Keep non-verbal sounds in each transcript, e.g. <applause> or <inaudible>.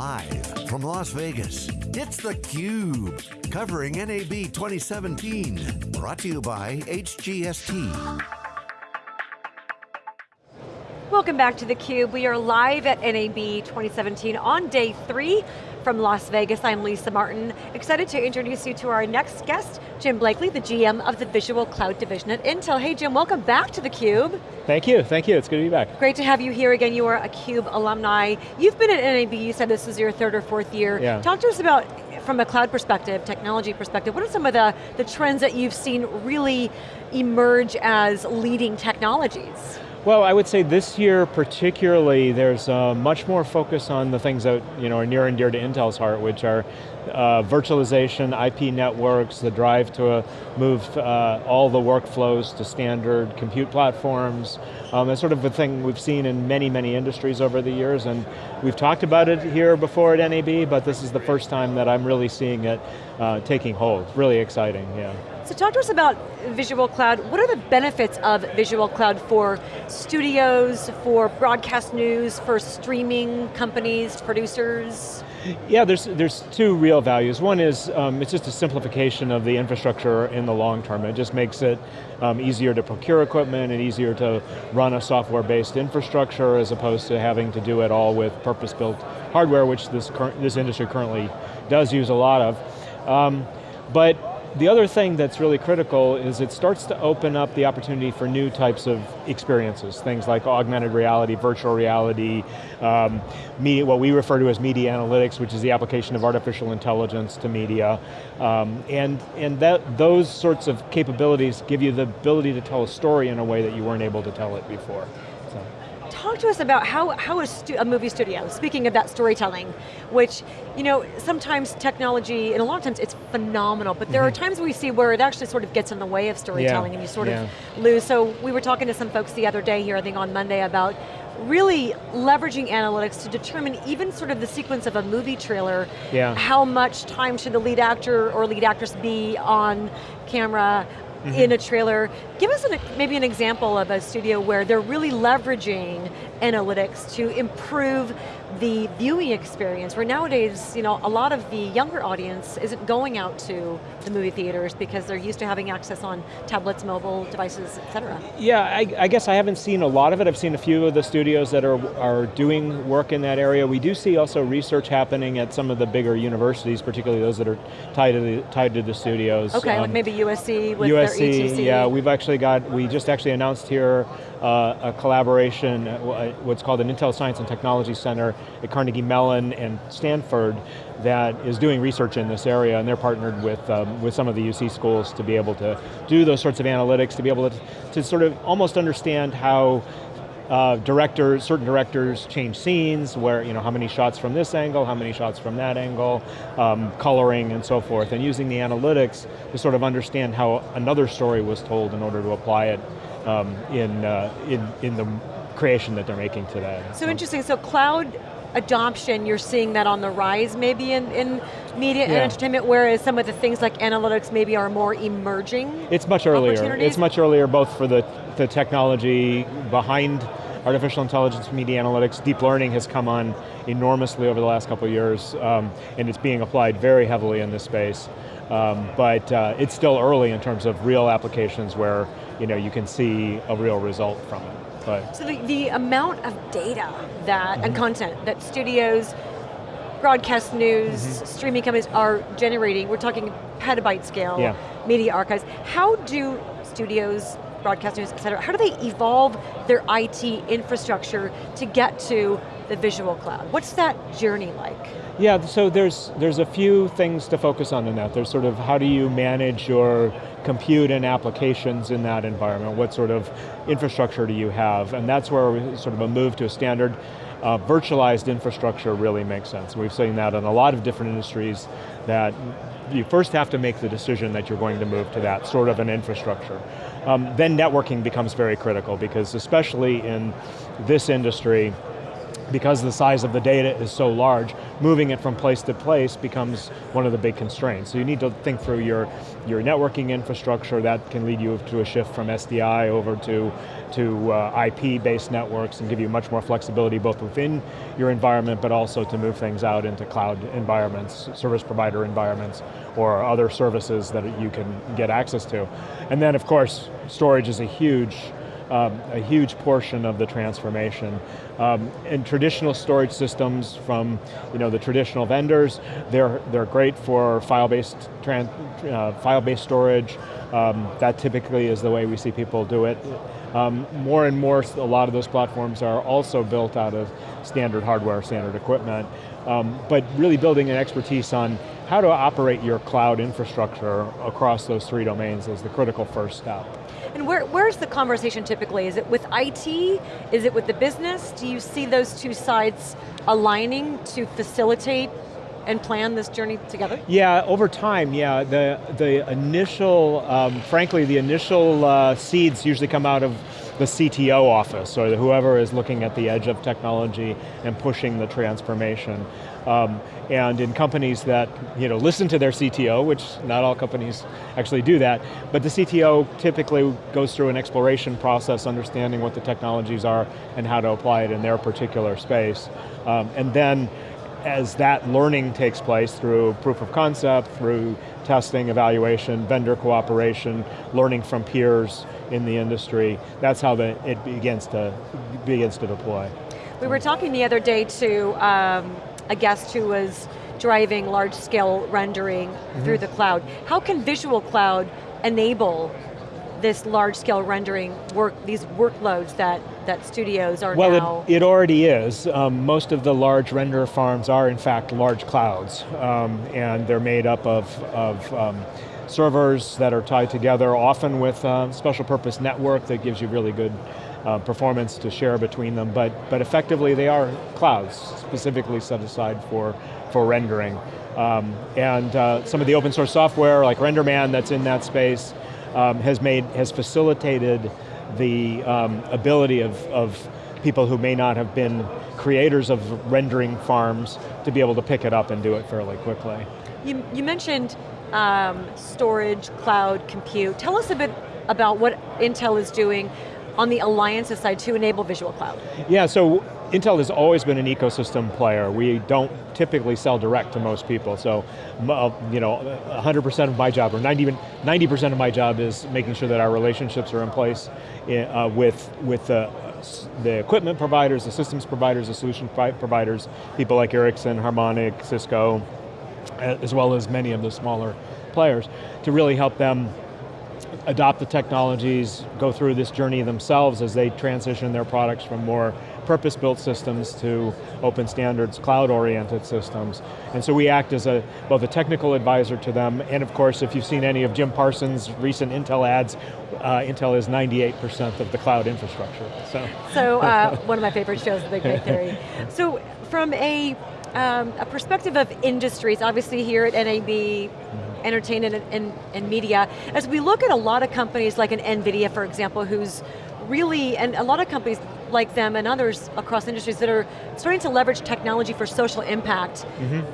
Live from Las Vegas, it's theCUBE, covering NAB 2017. Brought to you by HGST. Welcome back to theCUBE. We are live at NAB 2017 on day three from Las Vegas. I'm Lisa Martin. Excited to introduce you to our next guest, Jim Blakley, the GM of the Visual Cloud Division at Intel. Hey Jim, welcome back to theCUBE. Thank you, thank you, it's good to be back. Great to have you here again. You are a CUBE alumni. You've been at NAB, you said this is your third or fourth year. Yeah. Talk to us about, from a cloud perspective, technology perspective, what are some of the, the trends that you've seen really emerge as leading technologies? Well, I would say this year particularly, there's uh, much more focus on the things that you know, are near and dear to Intel's heart, which are uh, virtualization, IP networks, the drive to uh, move uh, all the workflows to standard compute platforms. Um, that's sort of a thing we've seen in many, many industries over the years, and we've talked about it here before at NAB, but this is the first time that I'm really seeing it uh, taking hold. Really exciting, yeah. So talk to us about Visual Cloud. What are the benefits of Visual Cloud for studios, for broadcast news, for streaming companies, producers? Yeah, there's, there's two real values. One is, um, it's just a simplification of the infrastructure in the long term. It just makes it um, easier to procure equipment and easier to run a software-based infrastructure as opposed to having to do it all with purpose-built hardware, which this, this industry currently does use a lot of. Um, but the other thing that's really critical is it starts to open up the opportunity for new types of experiences, things like augmented reality, virtual reality, um, media, what we refer to as media analytics, which is the application of artificial intelligence to media. Um, and and that, those sorts of capabilities give you the ability to tell a story in a way that you weren't able to tell it before. So talk to us about how, how a, a, movie studio, speaking of that storytelling, which, you know, sometimes technology, and a lot of times it's phenomenal, but there mm -hmm. are mm-hmm. times we see where it actually sort of gets in the way of storytelling yeah. and you sort yeah. of lose. So we were talking to some folks the other day here, I think on Monday, about really leveraging analytics to determine even sort of the sequence of a movie trailer, yeah. how much time should the lead actor or lead actress be on camera, mm -hmm. in a trailer. Give us an, maybe an example of a studio where they're really leveraging analytics to improve the viewing experience, where nowadays, you know, a lot of the younger audience isn't going out to the movie theaters because they're used to having access on tablets, mobile devices, et cetera. Yeah, I, I guess I haven't seen a lot of it. I've seen a few of the studios that are, are doing work in that area. We do see also research happening at some of the bigger universities, particularly those that are tied to the, tied to the studios. Okay, um, like maybe USC with USC, their ETC. yeah, we've actually got, we just actually announced here uh, a collaboration, uh, what's called an Intel Science and Technology Center at Carnegie Mellon and Stanford that is doing research in this area and they're partnered with, um, with some of the UC schools to be able to do those sorts of analytics, to be able to, to sort of almost understand how uh, directors, certain directors change scenes, where, you know, how many shots from this angle, how many shots from that angle, um, coloring and so forth, and using the analytics to sort of understand how another story was told in order to apply it um, in, uh, in, in the creation that they're making today. So, interesting, so cloud adoption, you're seeing that on the rise maybe in, in media yeah. and entertainment, whereas some of the things like analytics maybe are more emerging It's much earlier. It's much earlier both for the, the technology behind artificial intelligence, media analytics, deep learning has come on enormously over the last couple of years, um, and it's being applied very heavily in this space. Um, but uh, it's still early in terms of real applications where you know you can see a real result from it. But so the, the amount of data that mm -hmm. and mm-hmm. content that studios, broadcast news, mm -hmm. streaming companies are generating, we're talking petabyte scale yeah. media archives. How do studios, broadcast news, et cetera, how do they evolve their IT infrastructure to get to the visual cloud? What's that journey like? Yeah, so there's, there's a few things to focus on in that. There's sort of how do you manage your compute and applications in that environment? What sort of infrastructure do you have? And that's where sort of a move to a standard uh, virtualized infrastructure really makes sense. We've seen that in a lot of different industries that you first have to make the decision that you're going to move to that sort of an infrastructure. Um, then networking becomes very critical because especially in this industry, because the size of the data is so large, moving it from place to place becomes one of the big constraints. So you need to think through your, your networking infrastructure that can lead you to a shift from SDI over to, to uh, IP-based networks and give you much more flexibility both within your environment, but also to move things out into cloud environments, service provider environments, or other services that you can get access to. And then of course, storage is a huge um, a huge portion of the transformation. Um, and traditional storage systems from you know, the traditional vendors, they're, they're great for file-based uh, file-based storage. Um, that typically is the way we see people do it. Um, more and more, a lot of those platforms are also built out of standard hardware, standard equipment, um, but really building an expertise on how to operate your cloud infrastructure across those three domains is the critical first step. And where, where's the conversation typically? Is it with IT? Is it with the business? Do you see those two sides aligning to facilitate and plan this journey together? Yeah, over time, yeah. The, the initial, um, frankly, the initial uh, seeds usually come out of the CTO office, or whoever is looking at the edge of technology and pushing the transformation. Um, and in companies that you know, listen to their CTO, which not all companies actually do that, but the CTO typically goes through an exploration process, understanding what the technologies are and how to apply it in their particular space. Um, and then as that learning takes place through proof of concept, through testing, evaluation, vendor cooperation, learning from peers in the industry, that's how the, it begins to, begins to deploy. We were talking the other day to um, a guest who was driving large scale rendering mm -hmm. through the cloud. How can Visual Cloud enable this large scale rendering work, these workloads that, that studios are well, now? Well, it, it, already is. Um, most of the large render farms are in fact large clouds, um, and they're made up of, of um, servers that are tied together, often with a uh, special purpose network that gives you really good uh, performance to share between them, but, but effectively they are clouds, specifically set aside for, for rendering. Um, and uh, some of the open source software, like RenderMan that's in that space, um, has made, has facilitated the um, ability of, of people who may not have been creators of rendering farms to be able to pick it up and do it fairly quickly. You, you mentioned um, storage, cloud, compute. Tell us a bit about what Intel is doing on the alliances side to enable Visual Cloud? Yeah, so Intel has always been an ecosystem player. We don't typically sell direct to most people, so uh, you know, 100% of my job, or 90, 90% of my job is making sure that our relationships are in place uh, with, with the, the equipment providers, the systems providers, the solution providers, people like Ericsson, Harmonic, Cisco, as well as many of the smaller players, to really help them adopt the technologies, go through this journey themselves as they transition their products from more purpose-built systems to open standards, cloud-oriented systems. And so we act as a, both a technical advisor to them, and of course, if you've seen any of Jim Parsons' recent Intel ads, uh, Intel is 98% of the cloud infrastructure, so. <laughs> So, uh, one of my favorite shows, The Big Bang Theory. <laughs> So, from a, um, a perspective of industries, obviously here at NAB, mm -hmm entertainment and, and, and media. As we look at a lot of companies like an NVIDIA, for example, who's really, and a lot of companies like them and others across industries that are starting to leverage technology for social impact. Mm -hmm.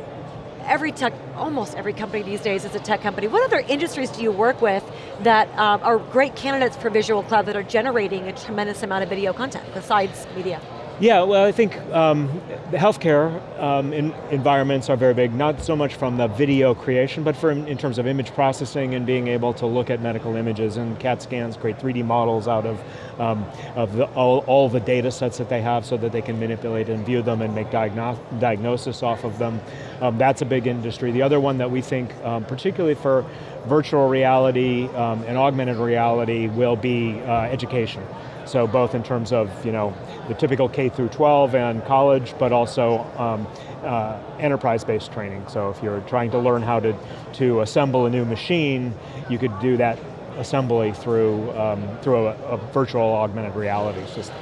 Every tech, almost every company these days is a tech company. What other industries do you work with that um, are great candidates for Visual Cloud that are generating a tremendous amount of video content besides media? Yeah, well I think um, the healthcare um, environments are very big, not so much from the video creation, but for in terms of image processing and being able to look at medical images and CAT scans, create 3D models out of, um, of the, all, all the data sets that they have so that they can manipulate and view them and make diagno diagnosis off of them. Um, that's a big industry. The other one that we think, um, particularly for virtual reality um, and augmented reality, will be uh, education. So both in terms of you know the typical K through 12 and college, but also um, uh, enterprise-based training. So if you're trying to learn how to, to assemble a new machine, you could do that assembly through, um, through a, a, virtual augmented reality system.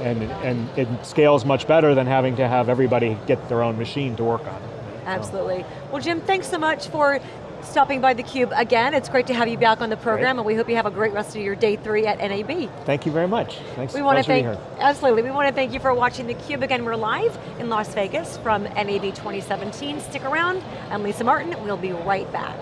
And, and it scales much better than having to have everybody get their own machine to work on. Absolutely. Well Jim, thanks so much for stopping by theCUBE again. It's great to have you back on the program Great. and we hope you have a great rest of your day three at NAB. Thank you very much. Thanks, We want to thank, here. absolutely, we want to thank you for watching theCUBE. Again, we're live in Las Vegas from NAB 2017. Stick around, I'm Lisa Martin, we'll be right back.